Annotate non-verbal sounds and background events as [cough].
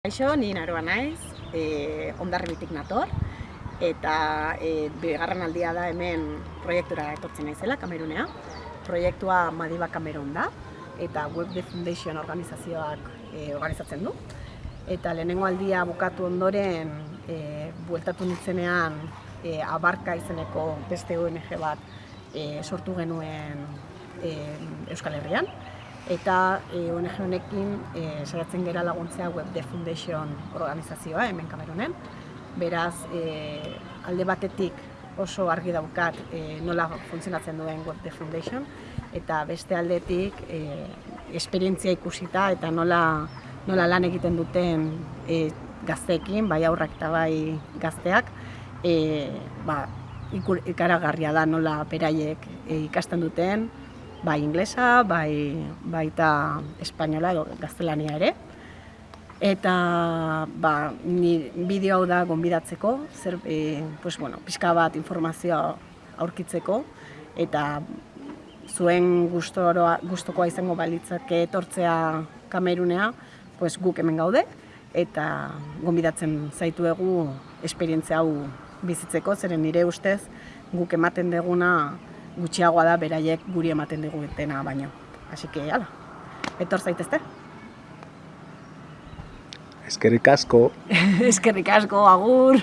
Kaixo, ni naroa naiz, e, ondarribitik nator, eta e, bigarren aldia da hemen proiektura etortzen naizela, Kamerunea. Proiektua Madiba Kamerun da, eta Web The Foundation organizazioak e, organizatzen du. Eta lehenengo aldia bukatu ondoren, e, bueltatu nintzenean, e, abarka izeneko beste ONG bat e, sortu genuen e, Euskal Herrian. Eta e, ONG honekin e, saiatzen gera laguntzea Web The Foundation organizazioa hemen Kamerunen. Beraz, e, alde batetik oso argi daukat e, nola funtzionatzen duen Web The Foundation, eta beste aldetik e, esperientzia ikusita eta nola, nola lan egiten duten e, gazteekin, bai aurrak eta bai gazteak, e, ba, ikur, ikaragarria da nola beraiek e, ikasten duten, bai inglesa, bai baita espainola edo gaztelania ere. Eta ba, ni bideo hau da gonbidatzeko, zer e, pues, bueno, pixka bat informazioa aurkitzeko eta zuen gustoroa, gustokoa izango balitzake etortzea Kamerunea, pues, guk hemen gaude eta gonbidatzen zaituegu esperientzia hau bizitzeko, zeren nire ustez guk ematen deguna gutxiagoa da beraiek guri ematen digutena baino. Así que, ala, etor zaitezte. Eskerrik asko. [laughs] Eskerrik asko, agur!